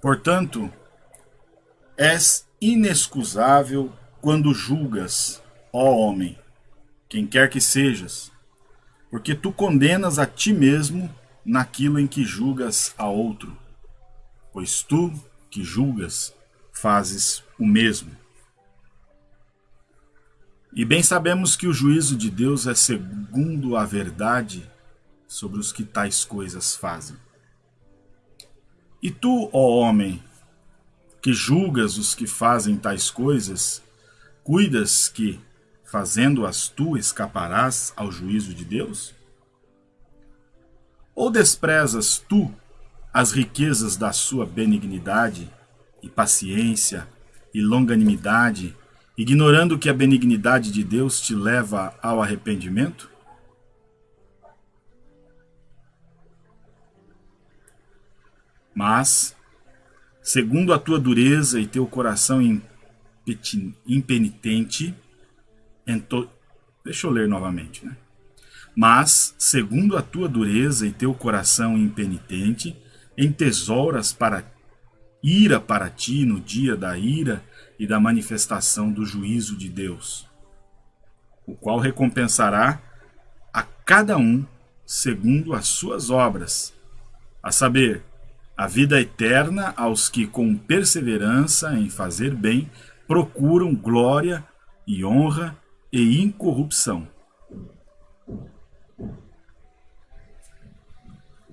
Portanto, és inexcusável quando julgas, ó homem, quem quer que sejas, porque tu condenas a ti mesmo naquilo em que julgas a outro, pois tu que julgas fazes o mesmo. E bem sabemos que o juízo de Deus é segundo a verdade sobre os que tais coisas fazem. E tu, ó homem, que julgas os que fazem tais coisas, cuidas que, fazendo-as tu, escaparás ao juízo de Deus? Ou desprezas tu as riquezas da sua benignidade e paciência e longanimidade, ignorando que a benignidade de Deus te leva ao arrependimento? Mas, segundo a tua dureza e teu coração impenitente, ento... deixa eu ler novamente, né? Mas, segundo a tua dureza e teu coração impenitente, entesouras para ira para ti no dia da ira e da manifestação do juízo de Deus, o qual recompensará a cada um segundo as suas obras, a saber, a vida eterna aos que com perseverança em fazer bem procuram glória e honra e incorrupção.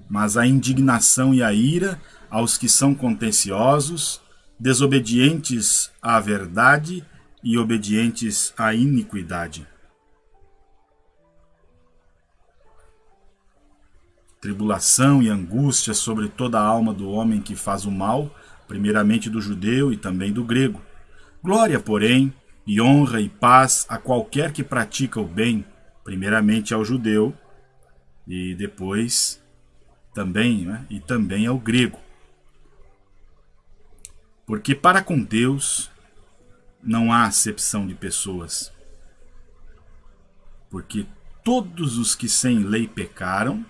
Mas a indignação e a ira aos que são contenciosos, desobedientes à verdade e obedientes à iniquidade. Tribulação e angústia sobre toda a alma do homem que faz o mal, primeiramente do judeu e também do grego. Glória, porém, e honra e paz a qualquer que pratica o bem, primeiramente ao judeu e depois também, né, e também ao grego. Porque para com Deus não há acepção de pessoas. Porque todos os que sem lei pecaram,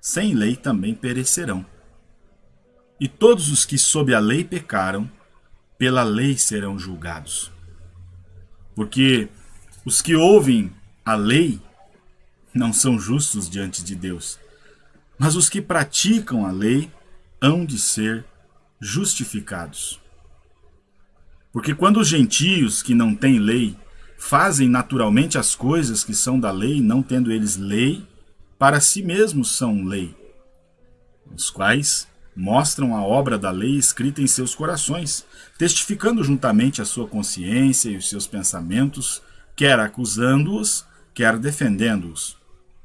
sem lei também perecerão. E todos os que sob a lei pecaram, pela lei serão julgados. Porque os que ouvem a lei não são justos diante de Deus, mas os que praticam a lei hão de ser justificados. Porque quando os gentios que não têm lei fazem naturalmente as coisas que são da lei, não tendo eles lei, para si mesmos são lei, os quais mostram a obra da lei escrita em seus corações, testificando juntamente a sua consciência e os seus pensamentos, quer acusando-os, quer defendendo-os.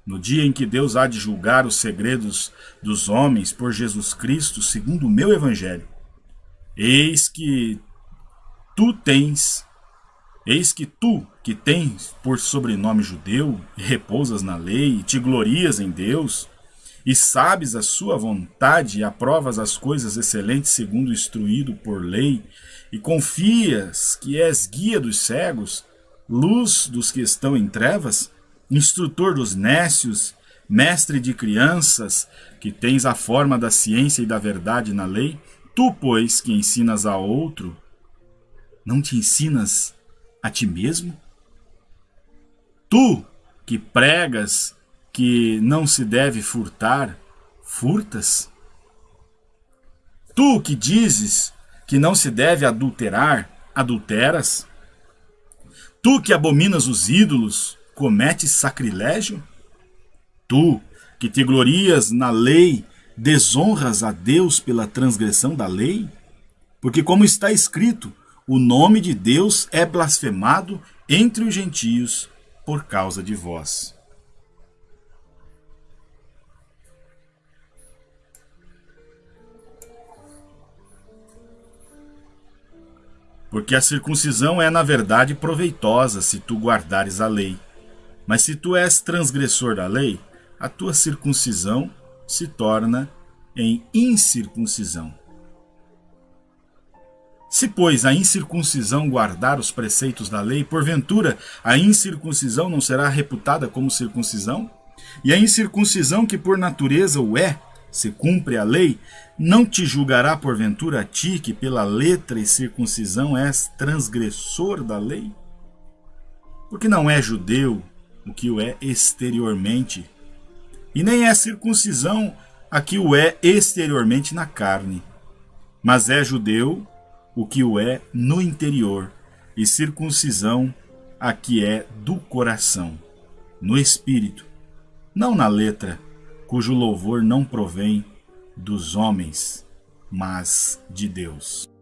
No dia em que Deus há de julgar os segredos dos homens por Jesus Cristo, segundo o meu evangelho, eis que tu tens, eis que tu, que tens por sobrenome judeu, e repousas na lei, e te glorias em Deus, e sabes a sua vontade e aprovas as coisas excelentes segundo instruído por lei, e confias que és guia dos cegos, luz dos que estão em trevas, instrutor dos nécios, mestre de crianças, que tens a forma da ciência e da verdade na lei, tu, pois, que ensinas a outro, não te ensinas a ti mesmo? Tu que pregas que não se deve furtar, furtas? Tu que dizes que não se deve adulterar, adulteras? Tu que abominas os ídolos, cometes sacrilégio? Tu que te glorias na lei, desonras a Deus pela transgressão da lei? Porque como está escrito, o nome de Deus é blasfemado entre os gentios por causa de vós. Porque a circuncisão é, na verdade, proveitosa se tu guardares a lei. Mas se tu és transgressor da lei, a tua circuncisão se torna em incircuncisão. Se, pois, a incircuncisão guardar os preceitos da lei, porventura a incircuncisão não será reputada como circuncisão? E a incircuncisão, que por natureza o é, se cumpre a lei, não te julgará porventura a ti que pela letra e circuncisão és transgressor da lei? Porque não é judeu o que o é exteriormente, e nem é circuncisão a que o é exteriormente na carne, mas é judeu o que o é no interior, e circuncisão a que é do coração, no espírito, não na letra, cujo louvor não provém dos homens, mas de Deus.